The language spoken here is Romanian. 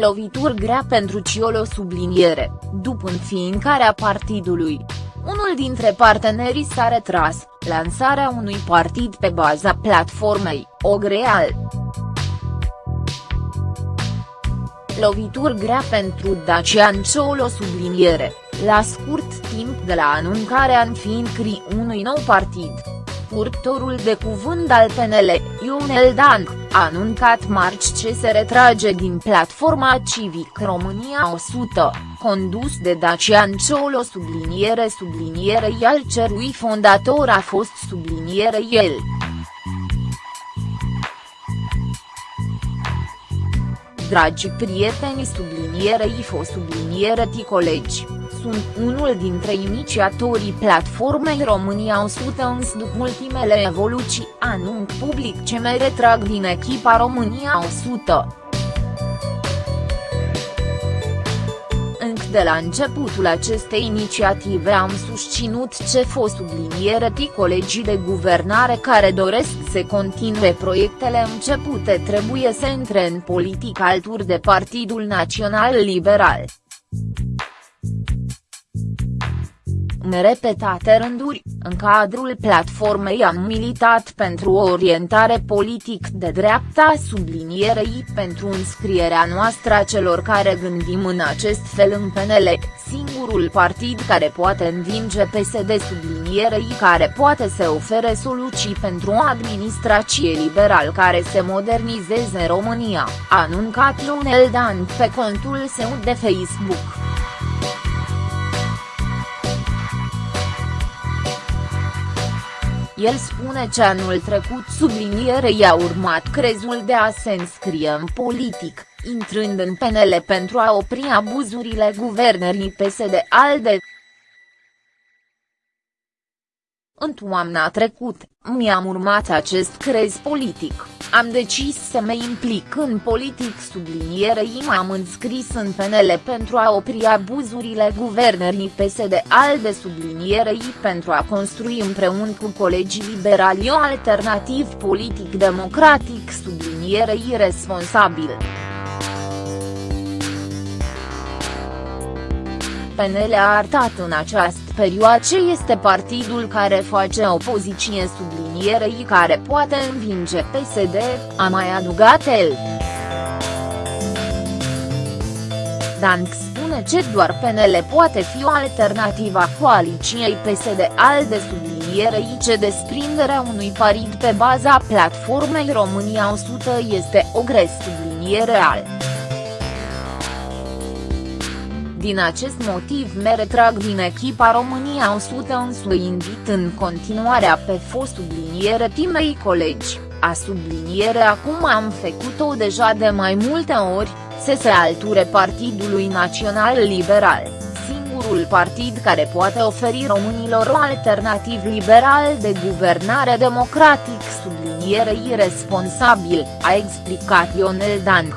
Lovituri grea pentru Ciolo subliniere, după înființarea partidului. Unul dintre partenerii s-a retras, lansarea unui partid pe baza platformei, Ogreal. Lovituri grea pentru Dacian Ciolo subliniere, la scurt timp de la anunțarea înființării unui nou partid purtorul de cuvânt al PNL, Ionel Dan, a anuncat marți ce se retrage din platforma Civic România 100, condus de Dacian Ciolo subliniere subliniere al cerui fondator a fost subliniere el. Dragi prieteni sublinierei fost subliniereti colegi sunt unul dintre inițiatorii platformei România 100 însă după ultimele evoluții anunț public ce mai retrag din echipa România 100. De la începutul acestei inițiative am susținut ce fost subliniere ti colegii de guvernare care doresc să continue proiectele începute trebuie să intre în politică alături de Partidul Național Liberal. În repetate rânduri, în cadrul platformei am militat pentru o orientare politic de dreapta sublinierei pentru înscrierea noastră a celor care gândim în acest fel în PNL, singurul partid care poate învinge PSD sublinierei care poate să ofere soluții pentru o administrație liberal care se modernizeze în România, a anuncat Lionel Dan pe contul său de Facebook. El spune ce anul trecut subliniere i-a urmat crezul de a se înscrie în politic, intrând în PNL pentru a opri abuzurile guvernării PSD-ALDE. În toamna trecut, mi-am urmat acest crez politic, am decis să mă implic în politic sublinierei m-am înscris în PNL pentru a opri abuzurile guvernării PSD-ALDE sublinierei pentru a construi împreună cu colegii liberali o alternativ politic democratic sublinierei responsabil. PNL a arătat în această perioadă ce este partidul care face opoziție sublinierei care poate învinge PSD, a mai adăugat el. Dank spune ce doar PNL poate fi o alternativă a coaliciei PSD-ALDE sublinierei ce desprinderea unui partid pe baza platformei România 100 este o gres subliniere al. Din acest motiv me retrag din echipa România 100 însă invit în continuarea pe fost subliniere timei colegi, a subliniere acum am făcut-o deja de mai multe ori, să se alture Partidului Național Liberal, singurul partid care poate oferi românilor o alternativ liberal de guvernare democratic sublinierei responsabil, a explicat Ionel Dan.